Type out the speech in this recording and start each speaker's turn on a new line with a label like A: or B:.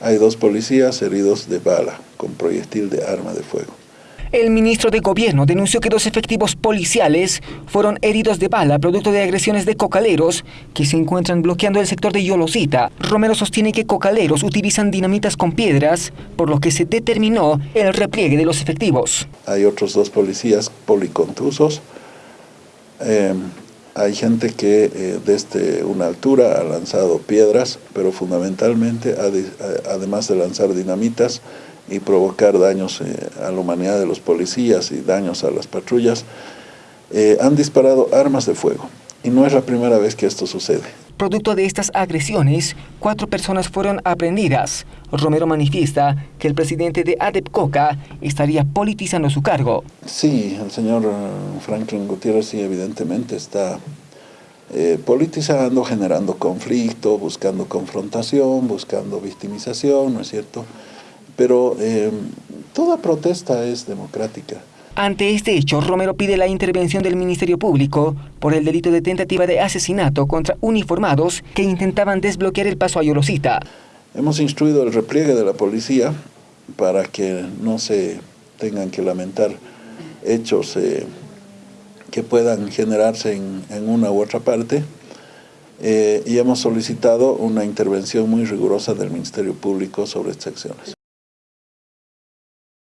A: Hay dos policías heridos de bala con proyectil de arma de fuego.
B: El ministro de Gobierno denunció que dos efectivos policiales fueron heridos de bala producto de agresiones de cocaleros que se encuentran bloqueando el sector de Yolosita. Romero sostiene que cocaleros utilizan dinamitas con piedras, por lo que se determinó el repliegue de los efectivos.
A: Hay otros dos policías policontusos. Eh, hay gente que eh, desde una altura ha lanzado piedras, pero fundamentalmente, además de lanzar dinamitas, y provocar daños eh, a la humanidad de los policías y daños a las patrullas, eh, han disparado armas de fuego. Y no es la primera vez que esto sucede.
B: Producto de estas agresiones, cuatro personas fueron aprendidas. Romero manifiesta que el presidente de ADEPCOCA estaría politizando su cargo.
A: Sí, el señor Franklin Gutiérrez sí evidentemente está eh, politizando, generando conflicto, buscando confrontación, buscando victimización, ¿no es cierto?, pero eh, toda protesta es democrática.
B: Ante este hecho, Romero pide la intervención del Ministerio Público por el delito de tentativa de asesinato contra uniformados que intentaban desbloquear el paso a Yolosita.
A: Hemos instruido el repliegue de la policía para que no se tengan que lamentar hechos eh, que puedan generarse en, una u otra parte eh, y hemos solicitado una intervención muy rigurosa del Ministerio Público sobre estas acciones.